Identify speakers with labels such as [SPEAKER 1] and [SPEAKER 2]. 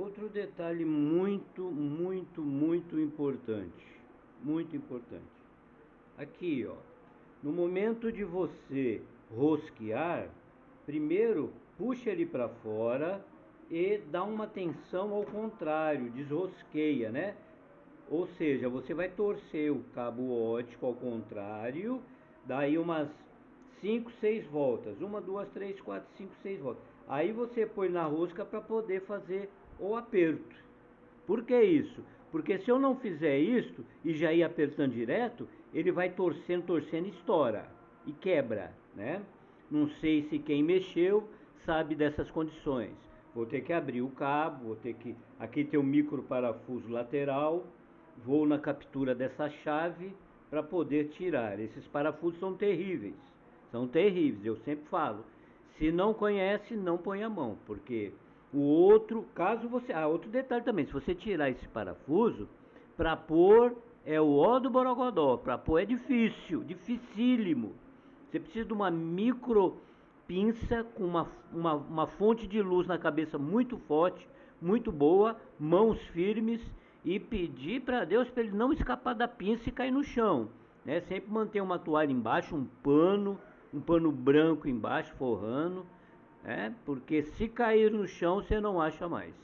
[SPEAKER 1] Outro detalhe muito, muito, muito importante. Muito importante. Aqui, ó. No momento de você rosquear, primeiro puxa ele para fora e dá uma tensão ao contrário, desrosqueia, né? Ou seja, você vai torcer o cabo ótico ao contrário, daí umas 5, 6 voltas. Uma, duas, três, quatro, cinco, seis voltas. Aí você põe na rosca para poder fazer o aperto. Por que isso? Porque se eu não fizer isso e já ir apertando direto, ele vai torcendo, torcendo e estoura e quebra, né? Não sei se quem mexeu sabe dessas condições. Vou ter que abrir o cabo, vou ter que aqui tem um micro parafuso lateral, vou na captura dessa chave para poder tirar. Esses parafusos são terríveis. São terríveis, eu sempre falo. Se não conhece, não põe a mão, porque o outro, caso você. Ah, outro detalhe também: se você tirar esse parafuso, para pôr é o ó do Borogodó. Para pôr é difícil, dificílimo. Você precisa de uma micro pinça com uma, uma, uma fonte de luz na cabeça muito forte, muito boa, mãos firmes e pedir para Deus para ele não escapar da pinça e cair no chão. Né? Sempre manter uma toalha embaixo, um pano, um pano branco embaixo forrando é, porque se cair no chão você não acha mais.